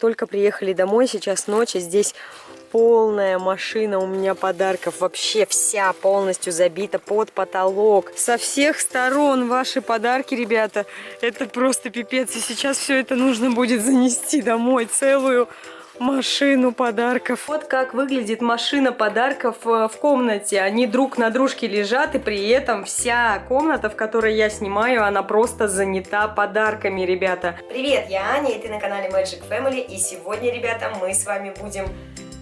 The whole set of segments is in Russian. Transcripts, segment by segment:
только приехали домой, сейчас ночь, здесь полная машина у меня подарков. Вообще вся полностью забита под потолок. Со всех сторон ваши подарки, ребята. Это просто пипец. И сейчас все это нужно будет занести домой. Целую машину подарков. Вот как выглядит машина подарков э, в комнате. Они друг на дружке лежат, и при этом вся комната, в которой я снимаю, она просто занята подарками, ребята. Привет, я Аня, и ты на канале Magic Family, и сегодня, ребята, мы с вами будем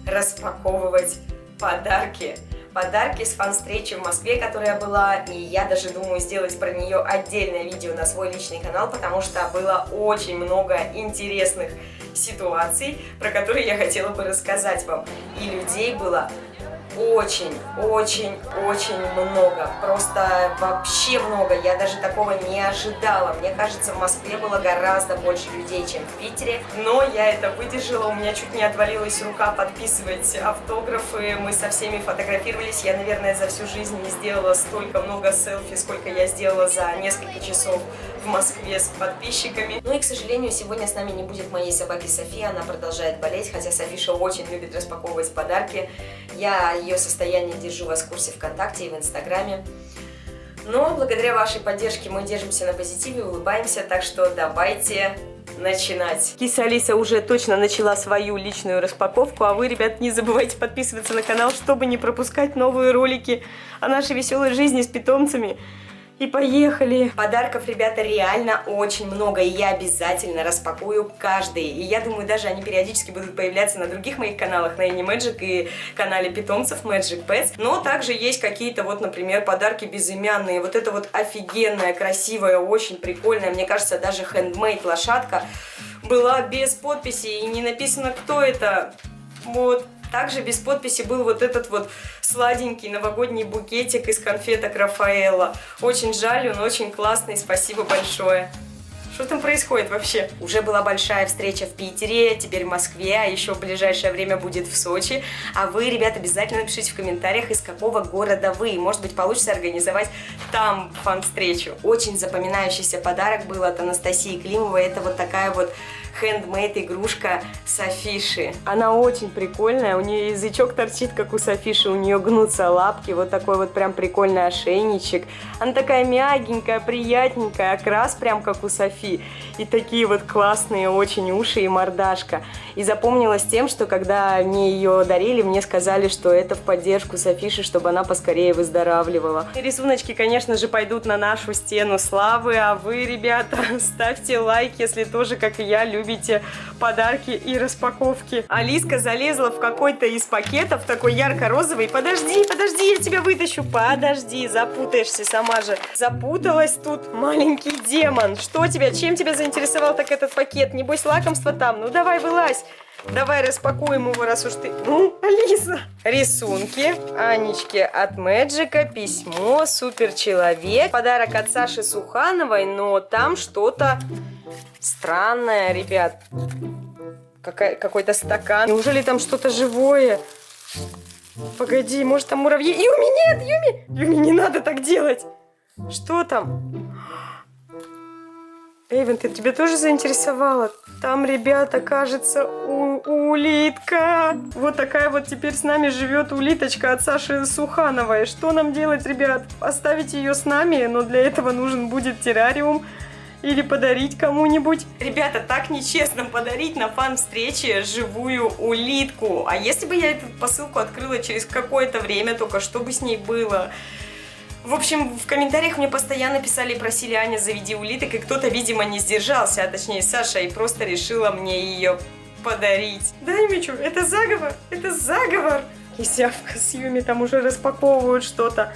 распаковывать подарки. Подарки с фан-встречи в Москве, которая была, и я даже думаю сделать про нее отдельное видео на свой личный канал, потому что было очень много интересных ситуаций, про которые я хотела бы рассказать вам. И людей было очень, очень, очень много. Просто вообще много. Я даже такого не ожидала. Мне кажется, в Москве было гораздо больше людей, чем в Питере. Но я это выдержала. У меня чуть не отвалилась рука подписывать автографы. Мы со всеми фотографировались. Я, наверное, за всю жизнь не сделала столько много селфи, сколько я сделала за несколько часов в Москве с подписчиками. Ну и, к сожалению, сегодня с нами не будет моей собаки София. Она продолжает болеть, хотя Софиша очень любит распаковывать подарки. Я ее состояние держу вас в курсе ВКонтакте и в Инстаграме. Но благодаря вашей поддержке мы держимся на позитиве, улыбаемся, так что давайте начинать. Киса Алиса уже точно начала свою личную распаковку, а вы, ребят, не забывайте подписываться на канал, чтобы не пропускать новые ролики о нашей веселой жизни с питомцами. И поехали! Подарков, ребята, реально очень много, и я обязательно распакую каждый. И я думаю, даже они периодически будут появляться на других моих каналах, на Animagic и канале питомцев Magic Pets. Но также есть какие-то вот, например, подарки безымянные. Вот это вот офигенная, красивая, очень прикольная, мне кажется, даже handmade лошадка была без подписи и не написано, кто это. Вот, также без подписи был вот этот вот сладенький новогодний букетик из конфеток Рафаэла. Очень жаль, он очень классный, спасибо большое. Что там происходит вообще? Уже была большая встреча в Питере, теперь в Москве, а еще в ближайшее время будет в Сочи. А вы, ребят, обязательно напишите в комментариях, из какого города вы. Может быть, получится организовать там фан-встречу. Очень запоминающийся подарок был от Анастасии Климовой. Это вот такая вот хендмейд игрушка Софиши. Она очень прикольная, у нее язычок торчит, как у Софиши, у нее гнутся лапки, вот такой вот прям прикольный ошейничек. Она такая мягенькая, приятненькая, окрас прям как у Софи. И такие вот классные очень уши и мордашка. И запомнилась тем, что когда мне ее дарили, мне сказали, что это в поддержку Софиши, чтобы она поскорее выздоравливала. И рисуночки, конечно же, пойдут на нашу стену славы, а вы, ребята, ставьте лайк, если тоже, как и я, любите любите подарки и распаковки. Алиска залезла в какой-то из пакетов, такой ярко-розовый. Подожди, подожди, я тебя вытащу. Подожди, запутаешься сама же. Запуталась тут маленький демон. Что тебя, чем тебя заинтересовал так этот пакет? Небось лакомство там? Ну давай, вылазь. Давай распакуем его, раз уж ты... Ну, Алиса. Рисунки. Анечке от Мэджика. Письмо. Супер человек. Подарок от Саши Сухановой. Но там что-то странное, ребят. Какой-то стакан. Неужели там что-то живое? Погоди, может там муравьи? Юми, нет, Юми! Юми, не надо так делать. Что там? Эйвен, ты тебе тоже заинтересовала? Там, ребята, кажется, улитка. Вот такая вот теперь с нами живет улиточка от Саши Сухановой. Что нам делать, ребят? Оставить ее с нами, но для этого нужен будет террариум. Или подарить кому-нибудь. Ребята, так нечестно подарить на фан-встрече живую улитку. А если бы я эту посылку открыла через какое-то время, только что бы с ней было? В общем, в комментариях мне постоянно писали и просили Аня, заведи улиток, и кто-то, видимо, не сдержался, а точнее Саша, и просто решила мне ее подарить. Да, Юмичу, это заговор, это заговор. И Сявка с Юми там уже распаковывают что-то.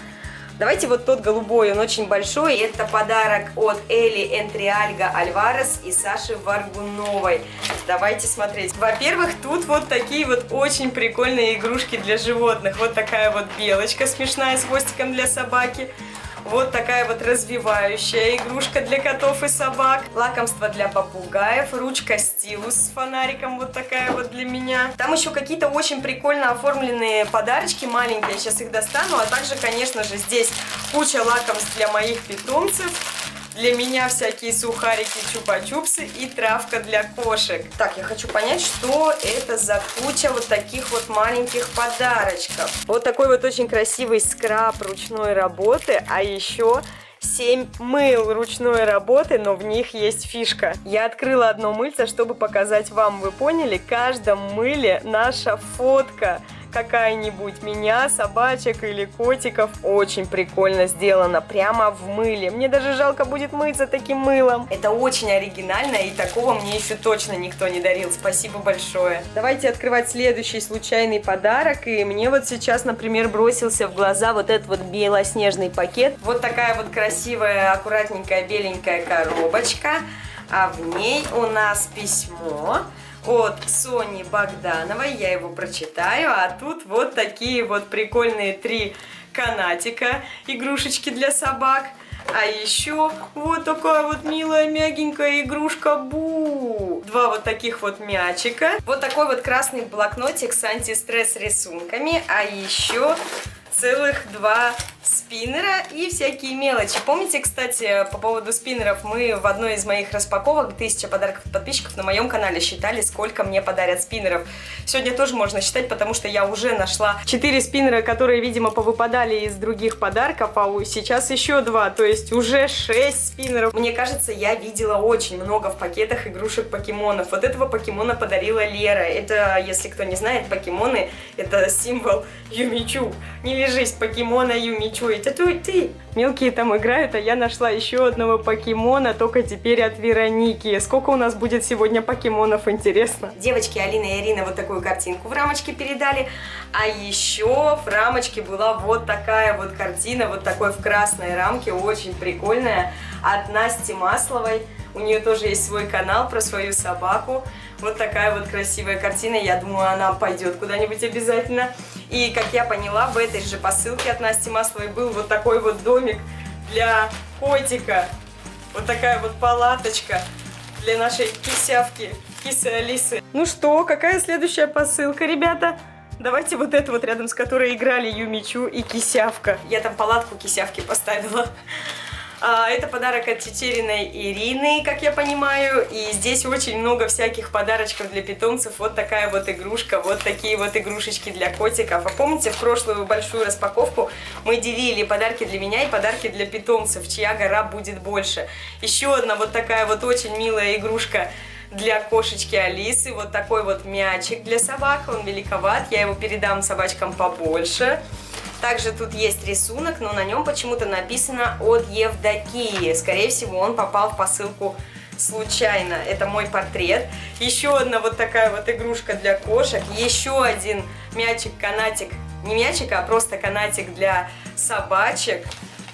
Давайте вот тот голубой, он очень большой. Это подарок от Эли Энтриальга Альварес и Саши Варгуновой. Давайте смотреть. Во-первых, тут вот такие вот очень прикольные игрушки для животных. Вот такая вот белочка смешная с хвостиком для собаки. Вот такая вот развивающая игрушка для котов и собак. Лакомство для попугаев. Ручка стилус с фонариком. Вот такая вот для меня. Там еще какие-то очень прикольно оформленные подарочки маленькие. Сейчас их достану. А также, конечно же, здесь куча лакомств для моих питомцев. Для меня всякие сухарики, чупа-чупсы и травка для кошек. Так, я хочу понять, что это за куча вот таких вот маленьких подарочков. Вот такой вот очень красивый скраб ручной работы, а еще 7 мыл ручной работы, но в них есть фишка. Я открыла одно мыльце, чтобы показать вам, вы поняли, в каждом мыле наша фотка какая-нибудь меня, собачек или котиков. Очень прикольно сделано, прямо в мыле. Мне даже жалко будет мыться таким мылом. Это очень оригинально, и такого мне еще точно никто не дарил. Спасибо большое. Давайте открывать следующий случайный подарок. И мне вот сейчас, например, бросился в глаза вот этот вот белоснежный пакет. Вот такая вот красивая, аккуратненькая, беленькая коробочка. А в ней у нас письмо от Сони Богдановой. Я его прочитаю. А тут вот такие вот прикольные три канатика, игрушечки для собак. А еще вот такая вот милая мягенькая игрушка Бу. Два вот таких вот мячика. Вот такой вот красный блокнотик с антистресс рисунками. А еще целых два спиннера и всякие мелочи. Помните, кстати, по поводу спиннеров, мы в одной из моих распаковок, 1000 подарков от подписчиков на моем канале считали, сколько мне подарят спиннеров. Сегодня тоже можно считать, потому что я уже нашла 4 спиннера, которые, видимо, повыпадали из других подарков, а сейчас еще 2, то есть уже 6 спиннеров. Мне кажется, я видела очень много в пакетах игрушек покемонов. Вот этого покемона подарила Лера. Это, если кто не знает, покемоны это символ Юмичу. Не лежись, покемона Юмичу. Это ты. Мелкие там играют, а я нашла еще одного покемона, только теперь от Вероники. Сколько у нас будет сегодня покемонов, интересно? Девочки Алина и Ирина вот такую картинку в рамочке передали. А еще в рамочке была вот такая вот картина, вот такой в красной рамке, очень прикольная, от Насти Масловой. У нее тоже есть свой канал про свою собаку. Вот такая вот красивая картина. Я думаю, она пойдет куда-нибудь обязательно. И, как я поняла, в этой же посылке от Насти Масловой был вот такой вот домик для котика. Вот такая вот палаточка для нашей кисявки, кисы Алисы. Ну что, какая следующая посылка, ребята? Давайте вот эту вот рядом с которой играли Юмичу и Кисявка. Я там палатку Кисявки поставила. А, это подарок от Тетериной Ирины, как я понимаю. И здесь очень много всяких подарочков для питомцев. Вот такая вот игрушка, вот такие вот игрушечки для котиков. А помните, в прошлую большую распаковку мы делили подарки для меня и подарки для питомцев, чья гора будет больше. Еще одна вот такая вот очень милая игрушка для кошечки Алисы. Вот такой вот мячик для собак. Он великоват. Я его передам собачкам побольше. Также тут есть рисунок, но на нем почему-то написано от Евдокии. Скорее всего, он попал в посылку случайно. Это мой портрет. Еще одна вот такая вот игрушка для кошек. Еще один мячик-канатик. Не мячик, а просто канатик для собачек.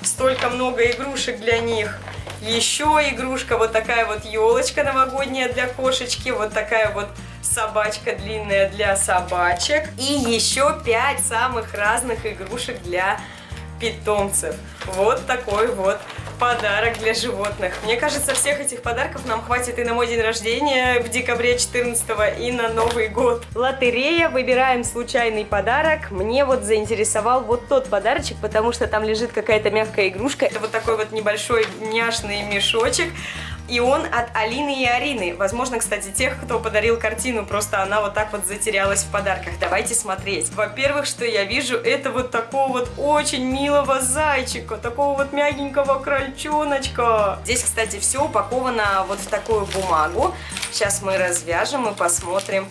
Столько много игрушек для них. Еще игрушка, вот такая вот елочка новогодняя для кошечки. Вот такая вот собачка длинная для собачек. И еще 5 самых разных игрушек для питомцев. Вот такой вот подарок для животных. Мне кажется, всех этих подарков нам хватит и на мой день рождения в декабре 14 и на Новый год. Лотерея, выбираем случайный подарок. Мне вот заинтересовал вот тот подарочек, потому что там лежит какая-то мягкая игрушка. Это вот такой вот небольшой няшный мешочек. И он от Алины и Арины. Возможно, кстати, тех, кто подарил картину, просто она вот так вот затерялась в подарках. Давайте смотреть. Во-первых, что я вижу, это вот такого вот очень милого зайчика, такого вот мягенького крольчоночка. Здесь, кстати, все упаковано вот в такую бумагу. Сейчас мы развяжем и посмотрим,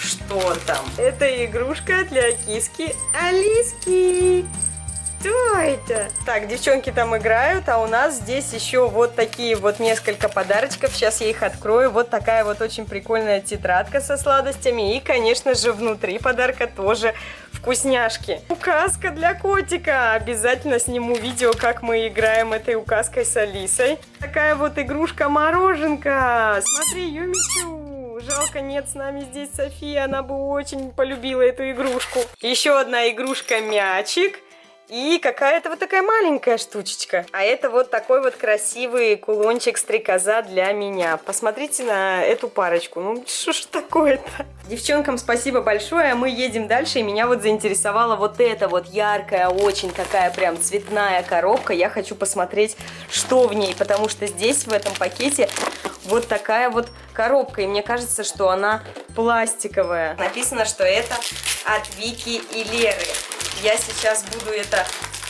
что там. Это игрушка для киски Алиски. Что это? Так, девчонки там играют, а у нас здесь еще вот такие вот несколько подарочков. Сейчас я их открою. Вот такая вот очень прикольная тетрадка со сладостями. И, конечно же, внутри подарка тоже вкусняшки. Указка для котика. Обязательно сниму видео, как мы играем этой указкой с Алисой. Такая вот игрушка-мороженка. Смотри, Юмичу. Жалко, нет с нами здесь София. Она бы очень полюбила эту игрушку. Еще одна игрушка-мячик. И какая-то вот такая маленькая штучечка. А это вот такой вот красивый кулончик-стрекоза для меня. Посмотрите на эту парочку. Ну, что ж такое-то? Девчонкам спасибо большое. Мы едем дальше. И меня вот заинтересовала вот эта вот яркая, очень такая прям цветная коробка. Я хочу посмотреть, что в ней. Потому что здесь, в этом пакете, вот такая вот коробка. И мне кажется, что она пластиковая. Написано, что это от Вики и Леры. Я сейчас буду это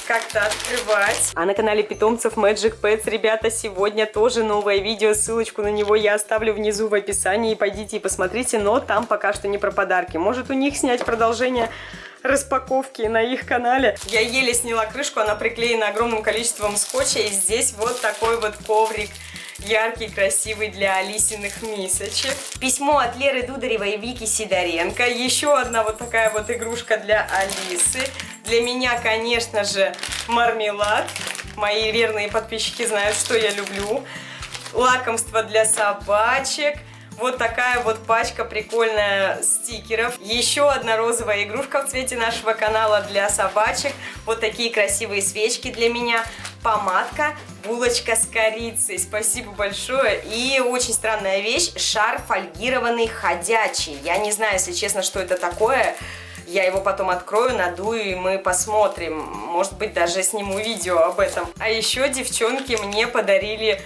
как-то открывать. А на канале питомцев Magic Pets, ребята, сегодня тоже новое видео. Ссылочку на него я оставлю внизу в описании. Пойдите и посмотрите, но там пока что не про подарки. Может у них снять продолжение распаковки на их канале. Я еле сняла крышку, она приклеена огромным количеством скотча. И здесь вот такой вот коврик яркий, красивый для Алисиных мисочек. Письмо от Леры Дударевой и Вики Сидоренко. Еще одна вот такая вот игрушка для Алисы. Для меня, конечно же, мармелад. Мои верные подписчики знают, что я люблю. Лакомство для собачек. Вот такая вот пачка прикольная стикеров. Еще одна розовая игрушка в цвете нашего канала для собачек. Вот такие красивые свечки для меня. Помадка, булочка с корицей. Спасибо большое. И очень странная вещь. Шар фольгированный ходячий. Я не знаю, если честно, что это такое. Я его потом открою, надую, и мы посмотрим. Может быть, даже сниму видео об этом. А еще девчонки мне подарили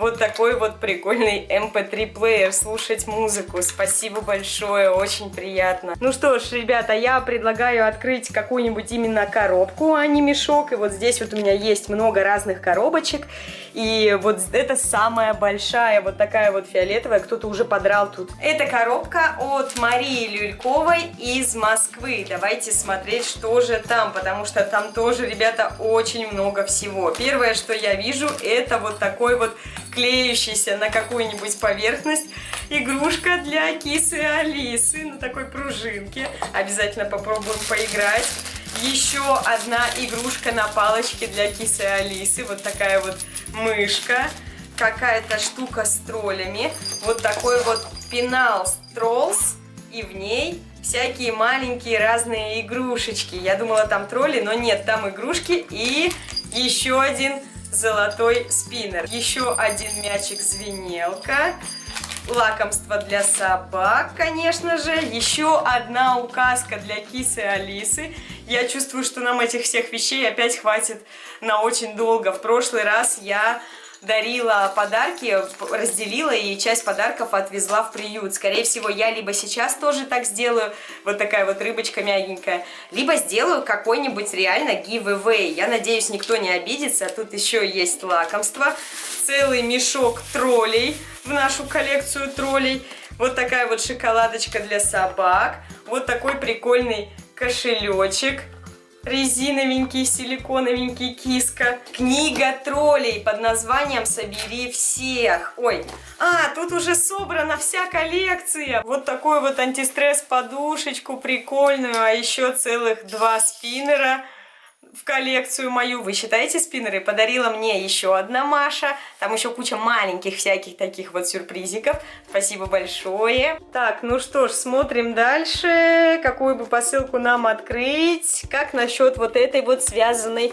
вот такой вот прикольный MP3 эм плеер, слушать музыку. Спасибо большое, очень приятно. Ну что ж, ребята, я предлагаю открыть какую-нибудь именно коробку, а не мешок. И вот здесь вот у меня есть много разных коробочек. И вот это самая большая, вот такая вот фиолетовая, кто-то уже подрал тут. Это коробка от Марии Люльковой из Москвы. Давайте смотреть, что же там, потому что там тоже, ребята, очень много всего. Первое, что я вижу, это вот такой вот клеющийся на какую-нибудь поверхность игрушка для кисы Алисы на такой пружинке. Обязательно попробуем поиграть. Еще одна игрушка на палочке для кисы Алисы. Вот такая вот мышка. Какая-то штука с троллями. Вот такой вот пенал Trolls. И в ней всякие маленькие разные игрушечки. Я думала там тролли, но нет, там игрушки. И еще один золотой спиннер. Еще один мячик-звенелка. Лакомство для собак, конечно же. Еще одна указка для кисы Алисы. Я чувствую, что нам этих всех вещей опять хватит на очень долго. В прошлый раз я дарила подарки, разделила и часть подарков отвезла в приют. Скорее всего, я либо сейчас тоже так сделаю, вот такая вот рыбочка мягенькая, либо сделаю какой-нибудь реально giveaway. Я надеюсь, никто не обидится. Тут еще есть лакомство. Целый мешок троллей в нашу коллекцию троллей. Вот такая вот шоколадочка для собак. Вот такой прикольный кошелечек резиновенький, силиконовенький киска. Книга троллей под названием «Собери всех». Ой, а, тут уже собрана вся коллекция. Вот такой вот антистресс-подушечку прикольную, а еще целых два спиннера – в коллекцию мою. Вы считаете спиннеры? Подарила мне еще одна Маша. Там еще куча маленьких всяких таких вот сюрпризиков. Спасибо большое. Так, ну что ж, смотрим дальше. Какую бы посылку нам открыть? Как насчет вот этой вот связанной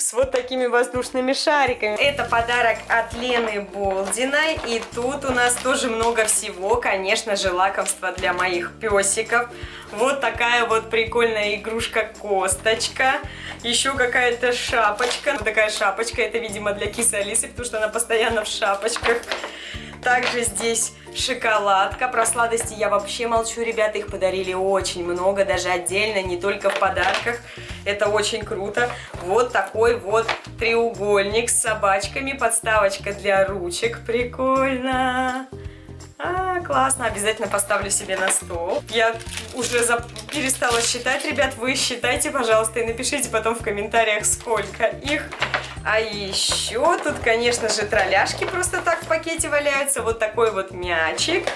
с вот такими воздушными шариками. Это подарок от Лены Болдиной. И тут у нас тоже много всего. Конечно же, лакомство для моих песиков. Вот такая вот прикольная игрушка-косточка. Еще какая-то шапочка. Вот такая шапочка. Это, видимо, для кисы Алисы, потому что она постоянно в шапочках. Также здесь шоколадка. Про сладости я вообще молчу, ребята. Их подарили очень много, даже отдельно, не только в подарках. Это очень круто. Вот такой вот треугольник с собачками. Подставочка для ручек. Прикольно. А, классно, обязательно поставлю себе на стол. Я уже за... перестала считать, ребят, вы считайте, пожалуйста, и напишите потом в комментариях, сколько их. А еще тут, конечно же, тролляшки просто так в пакете валяются. Вот такой вот мячик.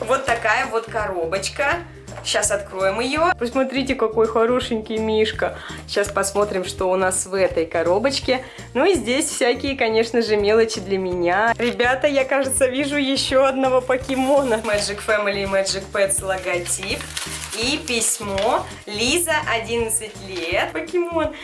Вот такая вот коробочка. Сейчас откроем ее. Посмотрите, какой хорошенький мишка. Сейчас посмотрим, что у нас в этой коробочке. Ну и здесь всякие, конечно же, мелочи для меня. Ребята, я, кажется, вижу еще одного покемона. Magic Family и Magic Pets логотип. И письмо. Лиза, 11 лет. Покемон.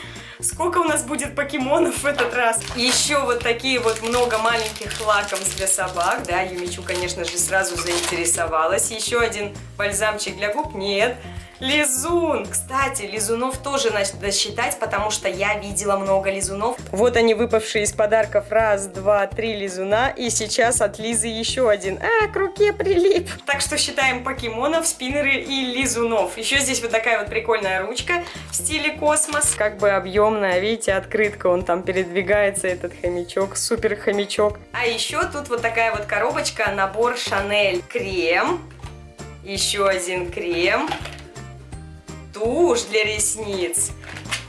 Сколько у нас будет покемонов в этот раз. Еще вот такие вот много маленьких лакомств для собак, да, Юмичу, конечно же, сразу заинтересовалась. Еще один бальзамчик для губ, нет. Лизун! Кстати, лизунов тоже надо считать, потому что я видела много лизунов. Вот они выпавшие из подарков. Раз, два, три лизуна. И сейчас от Лизы еще один. А, к руке прилип. Так что считаем покемонов, спиннеры и лизунов. Еще здесь вот такая вот прикольная ручка в стиле космос. Как бы объемная, видите, открытка. Он там передвигается, этот хомячок. Супер хомячок. А еще тут вот такая вот коробочка, набор Шанель. Крем. Еще один крем тушь для ресниц.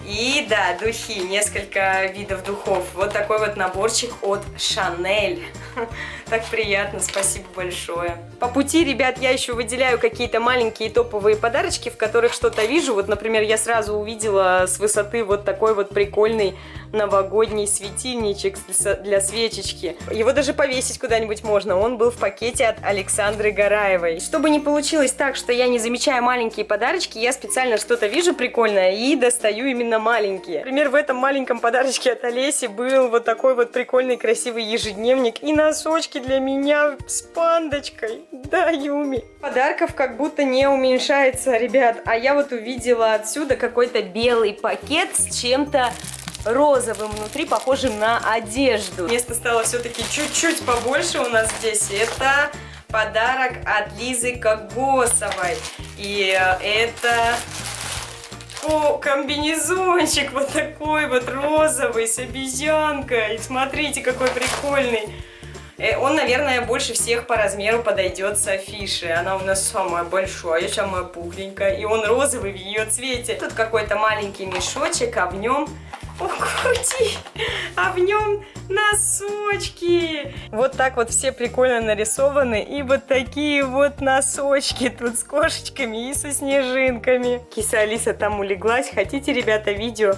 И да, духи, несколько видов духов. Вот такой вот наборчик от Шанель. Так приятно, спасибо большое. По пути, ребят, я еще выделяю какие-то маленькие топовые подарочки, в которых что-то вижу. Вот, например, я сразу увидела с высоты вот такой вот прикольный новогодний светильничек для свечечки. Его даже повесить куда-нибудь можно. Он был в пакете от Александры Гараевой. Чтобы не получилось так, что я не замечаю маленькие подарочки, я специально что-то вижу прикольное и достаю именно маленькие. Например, в этом маленьком подарочке от Олеси был вот такой вот прикольный красивый ежедневник и носочки для меня с пандочкой. Да, Юми. Подарков как будто не уменьшается, ребят. А я вот увидела отсюда какой-то белый пакет с чем-то розовым внутри, похожим на одежду. Место стало все-таки чуть-чуть побольше у нас здесь. Это подарок от Лизы Когосовой. И это о, комбинезончик вот такой вот розовый с обезьянкой. Смотрите, какой прикольный. Э, он, наверное, больше всех по размеру подойдет с афиши. Она у нас самая большая, самая пухленькая. И он розовый в ее цвете. Тут какой-то маленький мешочек, а в нем о, крути! А в нем носочки! Вот так вот все прикольно нарисованы. И вот такие вот носочки тут с кошечками и со снежинками. Киса Алиса там улеглась. Хотите, ребята, видео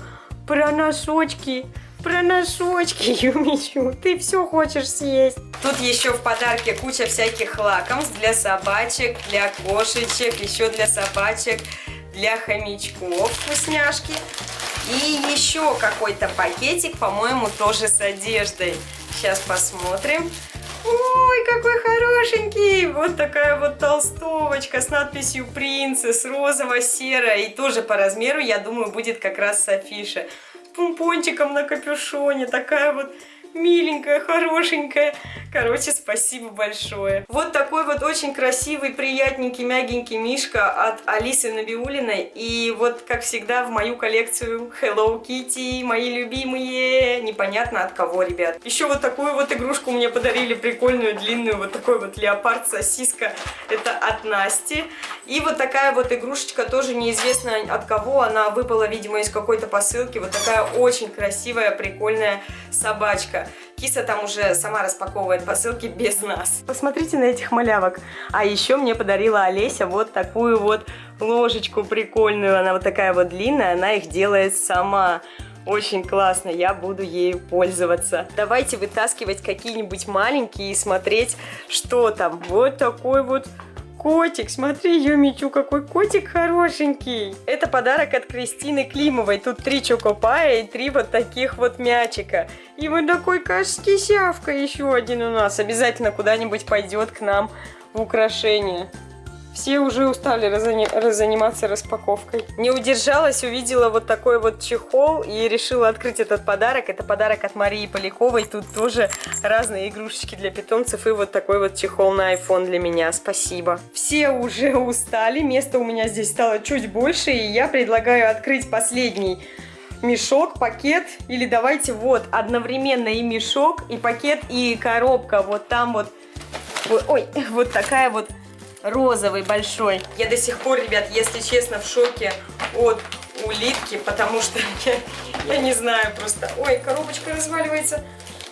про носочки? Про носочки, Юмичу, ты все хочешь съесть. Тут еще в подарке куча всяких лакомств для собачек, для кошечек, еще для собачек, для хомячков вкусняшки. И еще какой-то пакетик, по-моему, тоже с одеждой. Сейчас посмотрим. Ой, какой хорошенький! Вот такая вот толстовочка с надписью «Принцесс», розово-серая. И тоже по размеру, я думаю, будет как раз с афиши. Помпончиком на капюшоне. Такая вот миленькая, хорошенькая. Короче, спасибо большое. Вот такой вот очень красивый, приятненький, мягенький мишка от Алисы Набиулиной. И вот, как всегда, в мою коллекцию Hello Kitty, мои любимые. Непонятно от кого, ребят. Еще вот такую вот игрушку мне подарили, прикольную, длинную, вот такой вот леопард-сосиска. Это от Насти. И вот такая вот игрушечка, тоже неизвестно от кого. Она выпала, видимо, из какой-то посылки. Вот такая очень красивая, прикольная собачка. Киса там уже сама распаковывает посылки без нас. Посмотрите на этих малявок. А еще мне подарила Олеся вот такую вот ложечку прикольную. Она вот такая вот длинная, она их делает сама. Очень классно, я буду ею пользоваться. Давайте вытаскивать какие-нибудь маленькие и смотреть, что там. Вот такой вот котик. Смотри, Юмичу, какой котик хорошенький. Это подарок от Кристины Климовой. Тут три чокопая и три вот таких вот мячика. И вот такой кишявка еще один у нас. Обязательно куда-нибудь пойдет к нам в украшение. Все уже устали разани разаниматься распаковкой. Не удержалась, увидела вот такой вот чехол и решила открыть этот подарок. Это подарок от Марии Поляковой. Тут тоже разные игрушечки для питомцев и вот такой вот чехол на iPhone для меня. Спасибо. Все уже устали, места у меня здесь стало чуть больше, и я предлагаю открыть последний мешок, пакет, или давайте вот одновременно и мешок, и пакет, и коробка, вот там вот, ой, вот такая вот розовый большой. Я до сих пор, ребят, если честно, в шоке от улитки, потому что я, я не знаю просто... Ой, коробочка разваливается.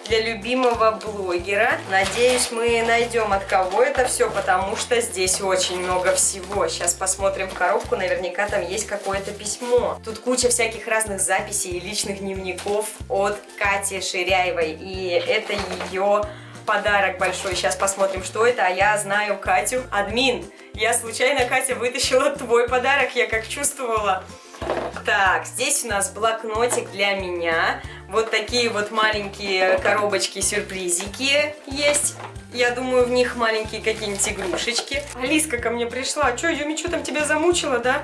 Для любимого блогера. Надеюсь, мы найдем от кого это все, потому что здесь очень много всего. Сейчас посмотрим в коробку, наверняка там есть какое-то письмо. Тут куча всяких разных записей и личных дневников от Кати Ширяевой. И это ее подарок большой. Сейчас посмотрим, что это. А я знаю Катю. Админ, я случайно, Катя, вытащила твой подарок. Я как чувствовала. Так, здесь у нас блокнотик для меня. Вот такие вот маленькие коробочки-сюрпризики есть. Я думаю, в них маленькие какие-нибудь игрушечки. Алиска ко мне пришла. Юми, что там тебя замучила, да?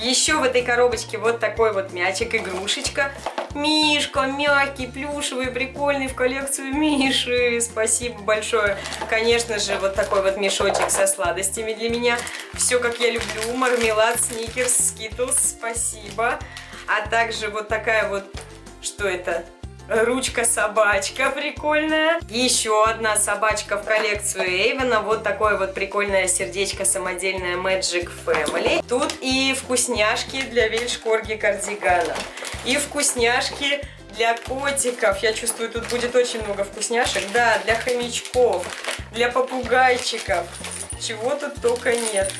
Еще в этой коробочке вот такой вот мячик, игрушечка. Мишка, мягкий, плюшевый, прикольный, в коллекцию Миши. Спасибо большое. Конечно же, вот такой вот мешочек со сладостями для меня. Все, как я люблю. Мармелад, сникерс, скитлс. Спасибо. А также вот такая вот... Что это? Ручка-собачка прикольная. Еще одна собачка в коллекцию Эйвена. Вот такое вот прикольное сердечко самодельное Magic Family. Тут и вкусняшки для вельшкорги кардигана. И вкусняшки для котиков. Я чувствую, тут будет очень много вкусняшек. Да, для хомячков, для попугайчиков. Чего тут только нет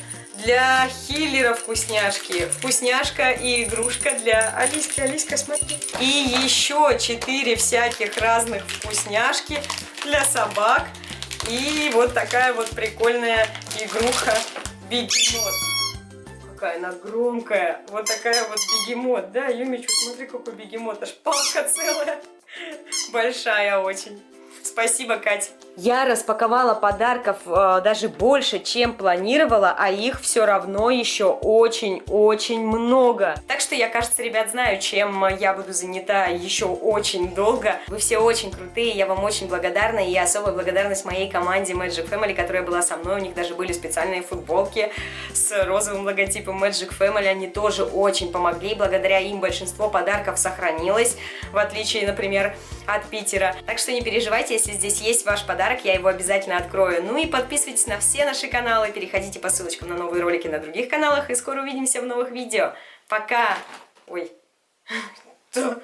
для хиллера вкусняшки. Вкусняшка и игрушка для Алиски. Алиска, смотри. И еще четыре всяких разных вкусняшки для собак. И вот такая вот прикольная игруха бегемот. Какая она громкая. Вот такая вот бегемот. Да, Юмичу, смотри, какой бегемот. Аж палка целая. Большая очень. Спасибо, Кать. Я распаковала подарков э, даже больше, чем планировала, а их все равно еще очень-очень много. Так что я, кажется, ребят, знаю, чем я буду занята еще очень долго. Вы все очень крутые, я вам очень благодарна, и особая благодарность моей команде Magic Family, которая была со мной. У них даже были специальные футболки с розовым логотипом Magic Family. Они тоже очень помогли, благодаря им большинство подарков сохранилось, в отличие, например, от Питера. Так что не переживайте, если здесь есть ваш подарок, я его обязательно открою. Ну и подписывайтесь на все наши каналы, переходите по ссылочкам на новые ролики на других каналах, и скоро увидимся в новых видео. Пока! Ой,